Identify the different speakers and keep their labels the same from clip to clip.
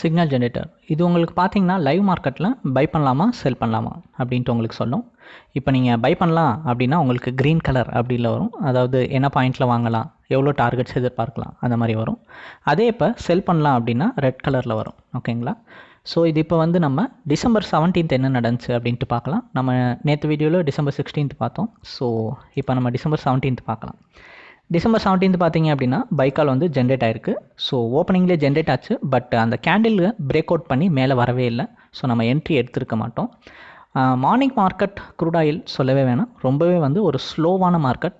Speaker 1: Signal generator இது உங்களுக்கு பார்த்தீங்கன்னா லைவ் மார்க்கெட்டில் பை பண்ணலாமா செல் பண்ணலாமா அப்படின்ட்டு உங்களுக்கு சொல்லும். இப்போ நீங்கள் பை பண்ணலாம் அப்படின்னா உங்களுக்கு க்ரீன் கலர் அப்படியில் வரும். அதாவது என்ன பாயிண்ட்டில் வாங்கலாம் எவ்வளோ டார்கெட்ஸ் எதிர்பார்க்கலாம் அந்த மாதிரி வரும். அதே இப்போ செல் பண்ணலாம் அப்படின்னா ரெட் கலரில் வரும். ஓகேங்களா ஸோ இது இப்போ வந்து நம்ம டிசம்பர் செவன்டீன்த் என்ன நடந்துச்சு அப்படின்ட்டு பார்க்கலாம். நம்ம நேற்று வீடியோவில் டிசம்பர் சிக்ஸ்டீன்த் பார்த்தோம். ஸோ இப்போ நம்ம டிசம்பர் செவன்டீன்த் பார்க்கலாம். டிசம்பர் செவன்டீன்த் பார்த்தீங்க அப்படின்னா பைக்கால் வந்து ஜென்ரேட் ஆயிருக்கு. ஸோ ஓப்பனிங்லேயே ஜென்ரேட் ஆச்சு. பட் அந்த கேண்டில் பிரேக் அவுட் பண்ணி மேலே வரவே இல்லை. ஸோ நம்ம என்ட்ரி எடுத்திருக்க மாட்டோம். மார்னிங் மார்க்கெட் க்ரூட் ஆயில் சொல்லவே வேணாம். ரொம்பவே வந்து ஒரு ஸ்லோவான மார்க்கெட்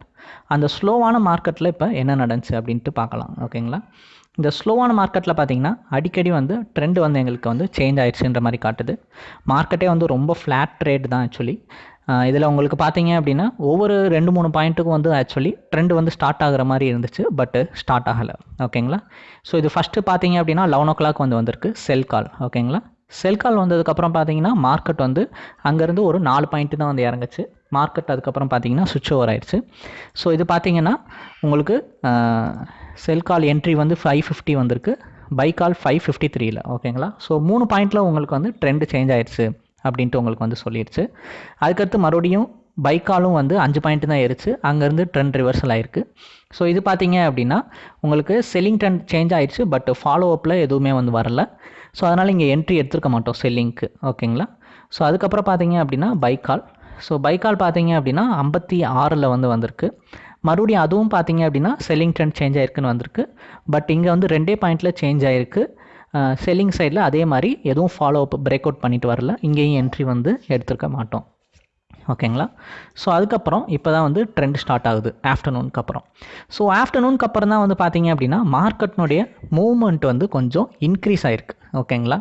Speaker 1: அந்த ஸ்லோவான மார்க்கெட்டில் இப்போ என்ன நடந்துச்சு அப்படின்ட்டு பார்க்கலாம். ஓகேங்களா இந்த ஸ்லோவான மார்க்கெட்டில் பார்த்தீங்கன்னா அடிக்கடி வந்து ட்ரெண்ட் வந்து எங்களுக்கு வந்து சேஞ்ச் ஆயிடுச்சுன்ற மாதிரி காட்டுது. மார்க்கெட்டே வந்து ரொம்ப ஃப்ளாட் ட்ரேட் தான் ஆக்சுவலி இதில் உங்களுக்கு பார்த்தீங்க அப்படின்னா ஒவ்வொரு ரெண்டு மூணு பாயிண்ட்டுக்கும் வந்து ஆக்சுவலி ட்ரெண்ட் வந்து ஸ்டார்ட் ஆகிற மாதிரி இருந்துச்சு பட்டு ஸ்டார்ட் ஆகலை. ஓகேங்களா? ஸோ இது ஃபஸ்ட்டு பார்த்தீங்க அப்படின்னா லெவன் ஓ கிளாக் வந்து வந்திருக்கு செல் கால் ஓகேங்களா? செல் கால் வந்ததுக்கப்புறம் பார்த்தீங்கன்னா மார்க்கெட் வந்து அங்கேருந்து ஒரு நாலு பாயிண்ட்டு தான் வந்து இறங்குச்சு. மார்க்கெட் அதுக்கப்புறம் பார்த்தீங்கன்னா சுவிட்ச் ஓவர் ஆயிடுச்சு ஸோ இது பார்த்தீங்கன்னா உங்களுக்கு செல் கால் என்ட்ரி வந்து ஃபைவ் ஃபிஃப்டி வந்திருக்கு. பை கால் ஃபைவ் ஃபிஃப்டி த்ரீல ஓகேங்களா? ஸோ மூணு பாயிண்டில் உங்களுக்கு வந்து ட்ரெண்டு சேஞ்ச் ஆயிடுச்சு அப்படின்ட்டு உங்களுக்கு வந்து சொல்லிடுச்சு அதுக்கடுத்து மறுபடியும் பைக்காலும் வந்து அஞ்சு பாயிண்ட் தான் ஏறிச்சு. அங்கேருந்து ட்ரெண்ட் ரிவர்சல் ஆயிருக்கு. ஸோ இது பார்த்தீங்க அப்படின்னா உங்களுக்கு செல்லிங் ட்ரெண்ட் சேஞ்ச் ஆயிடுச்சு. பட் ஃபாலோ அப்பில் எதுவுமே வந்து வரல. ஸோ அதனால் இங்கே என்ட்ரி எடுத்துருக்க மாட்டோம் செல்லிங்க்கு ஓகேங்களா ஸோ அதுக்கப்புறம் பார்த்தீங்க அப்படின்னா பைக்கால். ஸோ பைக்கால் பார்த்தீங்க அப்படின்னா ஐம்பத்தி ஆறில் வந்து வந்திருக்கு. மறுபடியும் அதுவும் பார்த்தீங்க அப்படின்னா செல்லிங் ட்ரெண்ட் சேஞ்ச் ஆயிருக்குன்னு வந்திருக்கு. பட் இங்கே வந்து ரெண்டே பாயிண்டில் சேஞ்ச் ஆயிருக்கு. செல்லிங் சைடில் அதே மாதிரி எதுவும் ஃபாலோ அப் பிரேக் அவுட் பண்ணிட்டு வரல. இங்கேயும் என்ட்ரி வந்து எடுத்திருக்க மாட்டோம். ஓகேங்களா ஸோ அதுக்கப்புறம் இப்போ தான் வந்து ட்ரெண்ட் ஸ்டார்ட் ஆகுது. ஆஃப்டர்நூனுக்கு அப்புறம். ஸோ ஆஃப்டர்நூனுக்கு அப்புறம் தான் வந்து பார்த்தீங்க அப்படின்னா மார்க்கெட்னுடைய மூவ்மெண்ட் வந்து கொஞ்சம் இன்க்ரீஸ் ஆகிருக்கு ஓகேங்களா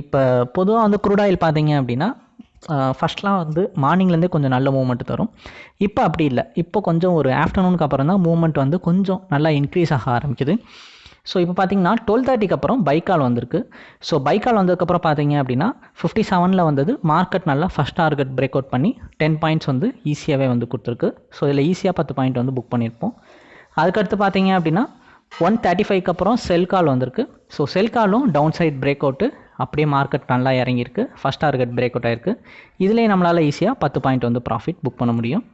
Speaker 1: இப்போ பொதுவாக வந்து குரூட் ஆயில் பார்த்தீங்க அப்படின்னா ஃபஸ்ட்லாம் வந்து மார்னிங்லேருந்தே கொஞ்சம் நல்ல மூவ்மெண்ட் தரும். இப்போ அப்படி இல்லை. இப்போ கொஞ்சம் ஒரு ஆஃப்டர்நூனுக்கு அப்புறம் தான் மூவ்மெண்ட் வந்து கொஞ்சம் நல்லா இன்க்ரீஸ் ஆக ஆரம்பிக்குது. ஸோ இப்போ பார்த்தீங்கன்னா டுவெல் தேர்ட்டிக்கு அப்புறம் பைக்கால் வந்திருக்கு. ஸோ பைக்கால் வந்ததுக்கப்புறம் பார்த்தீங்க அப்படின்னா ஃபிஃப்டி செவனில் வந்தது மார்க்கெட் நல்லா ஃபஸ்ட் டார்கெட் பிரேக் அவுட் பண்ணி டென் பாயிண்ட்ஸ் வந்து ஈஸியாகவே வந்து கொடுத்துருக்கு. ஸோ இதில் ஈஸியாக பத்து பாயிண்ட் வந்து புக் பண்ணியிருப்போம் அதுக்கடுத்து பார்த்தீங்க அப்படின்னா ஒன் தேர்ட்டி ஃபைவ்க்கு அப்புறம் செல் கால் வந்திருக்கு. ஸோ செல் காலும் டவுன் சைட் பிரேக் அவுட்டு அப்படியே மார்க்கெட் நல்லா இறங்கியிருக்கு. ஃபஸ்ட் டார்கெட் பிரேக் அவுட் ஆயிருக்கு. இதுலேயே நம்மளால் ஈஸியாக பத்து பாயிண்ட் வந்து ப்ராஃபிட் புக் பண்ண முடியும்.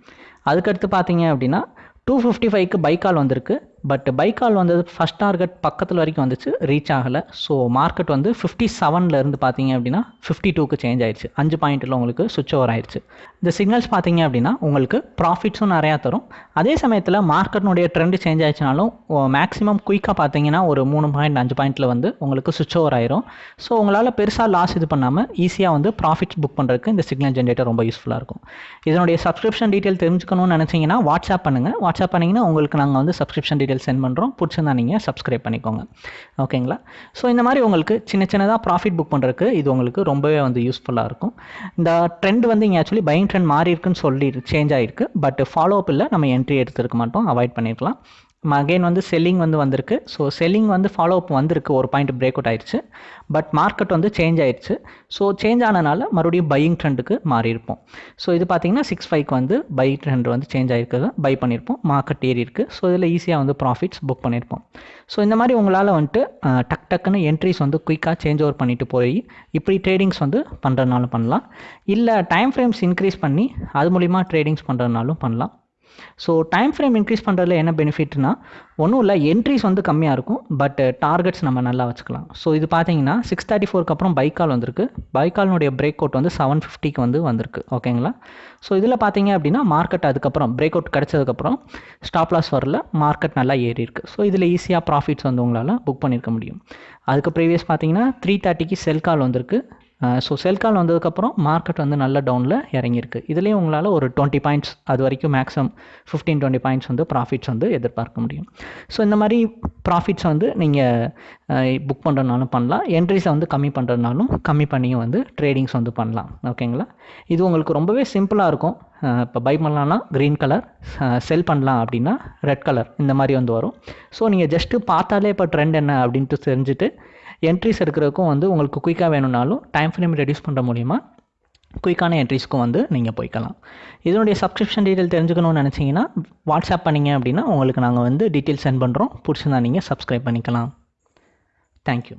Speaker 1: அதுக்கடுத்து பார்த்தீங்க அப்படின்னா டூ ஃபிஃப்டி ஃபைவ்க்கு பைக்கால் வந்திருக்கு. பட் பைக்கால் வந்தது ஃபஸ்ட் டார்கெட் பக்கத்தில் வரைக்கும் வந்துச்சு ரீச் ஆகலை. ஸோ மார்க்கெட் வந்து ஃபிஃப்டி செவன்லேருந்து பார்த்தீங்க அப்படின்னா ஃபிஃப்டி டூக்கு சேஞ்ச் ஆயிடுச்சு. அஞ்சு பாயிண்ட்டில் உங்களுக்கு சுவிட்ச் ஓவர் ஆயிடுச்சு. இந்த சிக்னல்ஸ் பார்த்தீங்க அப்படின்னா உங்களுக்கு ப்ராஃபிட்ஸும் நிறையா தரும். அதே சமயத்தில் மார்க்கெட்னுடைய ட்ரெண்டு சேஞ்ச் ஆயிடுச்சுனாலும் மேக்ஸிமம் குயிக்காக பார்த்தீங்கன்னா ஒரு மூணு பாயிண்ட் அஞ்சு பாயிண்ட்டில் வந்து உங்களுக்கு சுவிச் ஓவர் ஆயிரும். ஸோ உங்களால் பெருசாக லாஸ் இது பண்ணாமல் ஈஸியாக வந்து ப்ராஃபிட்ஸ் புக் பண்ணுறதுக்கு இந்த சிக்னல் ஜென்ரேட்டர் ரொம்ப யூஸ்ஃபுல்லாக இருக்கும். இதனுடைய சப்ஸ்கிரிப்ஷன் டீட்டெயில் தெரிஞ்சுக்கணும்னு நினச்சிங்கன்னா வாட்ஸ்அப் பண்ணுங்கள் வாட்ஸ்அப் பண்ணிங்கன்னா உங்களுக்கு நாங்கள் வந்து சப்ஸ்கிரிப்ஷன் டீட்டெயில் சென்ட் பண்ணுறோம் பிடிச்சிருந்தா நீங்கள் சப்ஸ்கிரைப் பண்ணிக்கோங்க. ஓகேங்களா? ஸோ இந்த மாதிரி உங்களுக்கு சின்ன சின்னதாக ப்ராஃபிட் புக் பண்ணுறதுக்கு இது உங்களுக்கு ரொம்பவே வந்து யூஸ்ஃபுல்லாக இருக்கும். இந்த ட்ரெண்ட் வந்து இங்கே ஆக்சுவலி பையிங் ட்ரெண்ட் மாறி இருக்குன்னு சொல்லி சேஞ்ச் ஆகிருக்கு பட் ஃபாலோ அப் இல்லை நம்ம என்ட்ரி எடுத்துருக்க மாட்டோம். அவாய்ட் பண்ணியிருக்கலாம் அகெயின் வந்து செல்லிங் வந்து வந்திருக்கு. ஸோ செல்லிங் வந்து ஃபாலோ அப் வந்திருக்கு. ஒரு பாயிண்ட் பிரேக் அவுட் ஆயிடுச்சு. பட் மார்க்கெட் வந்து சேஞ்ச் ஆயிடுச்சு. ஸோ சேஞ்ச் ஆனனால மறுபடியும் பையிங் ட்ரெண்டுக்கு மாறி இருப்போம். ஸோ இது பார்த்தீங்கன்னா சிக்ஸ் ஃபைவ்க்கு வந்து பை ட்ரெண்ட் வந்து சேஞ்ச் ஆகிருக்கிறது பை பண்ணியிருப்போம் மார்க்கெட் ஏறி இருக்குது ஸோ இதில் ஈஸியாக வந்து ப்ராஃபிட்ஸ் புக் பண்ணியிருப்போம் ஸோ இந்த மாதிரி உங்களால் வந்துட்டு டக் டக்குன்னு என்ட்ரிஸ் வந்து குயிக்காக சேஞ்ச் ஓவர் பண்ணிட்டு போய் இப்படி ட்ரேடிங்ஸ் வந்து பண்ணுறதுனாலும் பண்ணலாம். இல்லை டைம் ஃப்ரேம்ஸ் இன்க்ரீஸ் பண்ணி அது மூலிமா ட்ரேடிங்ஸ் பண்ணுறதுனாலும் பண்ணலாம். ஸோ டைம் ஃப்ரேம் இன்க்ரீஸ் பண்ணுறதுல என்ன பெனிஃபிட்னா ஒன்றும் இல்லை என்ட்ரிஸ் வந்து கம்மியாக இருக்கும் பட் டார்கெட்ஸ் நம்ம நல்லா வச்சுக்கலாம். ஸோ இது பார்த்தீங்கன்னா சிக்ஸ் தேர்ட்டி ஃபோருக்கு அப்புறம் பைக்கால் வந்திருக்கு. பைக்கால்னுடைய பிரேக் அவுட் வந்து செவன் ஃபிஃப்டிக்கு வந்து வந்திருக்கு. ஓகேங்களா ஸோ இதில் பார்த்தீங்க அப்படின்னா மார்க்கெட் அதுக்கப்புறம் பிரேக் அவுட் கிடச்சதுக்கப்புறம் ஸ்டாப் லாஸ் வரல மார்க்கெட் நல்லா ஏறி இருக்கு. ஸோ இதில் ஈஸியாக ப்ராஃபிட்ஸ் வந்து உங்களால் புக் பண்ணியிருக்க முடியும். அதுக்கு ப்ரீவியஸ் பார்த்தீங்கன்னா த்ரீ தேர்ட்டிக்கு செல் கால் வந்திருக்கு. ஸோ செல்கால் வந்ததுக்கப்புறம் மார்க்கெட் வந்து நல்ல டவுனில் இறங்கியிருக்கு. இதுலேயும் உங்களால் ஒரு டுவெண்ட்டி பாயிண்ட்ஸ் அது வரைக்கும் மேக்ஸிமம் ஃபிஃப்டீன் டுவெண்ட்டி பாயிண்ட்ஸ் வந்து ப்ராஃபிட்ஸ் வந்து எதிர்பார்க்க முடியும். ஸோ இந்த மாதிரி ப்ராஃபிட்ஸ் வந்து நீங்கள் புக் பண்ணுறதுனாலும் பண்ணலாம். என்ட்ரிஸை வந்து கம்மி பண்ணுறதுனாலும் கம்மி பண்ணியும் வந்து ட்ரேடிங்ஸ் வந்து பண்ணலாம். ஓகேங்களா இது உங்களுக்கு ரொம்பவே சிம்பிளாக இருக்கும். இப்போ பை பண்ணலான்னா க்ரீன் கலர் செல் பண்ணலாம் அப்படின்னா ரெட் கலர் இந்த மாதிரி வந்து வரும். ஸோ நீங்கள் ஜஸ்ட்டு பார்த்தாலே இப்போ ட்ரெண்ட் என்ன அப்படின்ட்டு தெரிஞ்சுட்டு என்ட்ரிஸ் எடுக்கிறதுக்கும் வந்து உங்களுக்கு குயிக்காக வேணும்னாலும் டைம் ஃப்ரேம் ரெடியூஸ் பண்ணுற மூலிமா குயிக்கான என்ட்ரிஸ்க்கும் வந்து நீங்கள் போய்க்கலாம். இதனுடைய சப்ஸ்கிரிப்ஷன் டீட்டெயில் தெரிஞ்சுக்கணும்னு நினச்சிங்கன்னா வாட்ஸ்அப் பண்ணிங்க அப்படின்னா உங்களுக்கு நாங்கள் வந்து டீட்டெயில் சென்ட் பண்ணுறோம் பிடிச்சிருந்தா நீங்கள் சப்ஸ்கிரைப் பண்ணிக்கலாம். தேங்க்யூ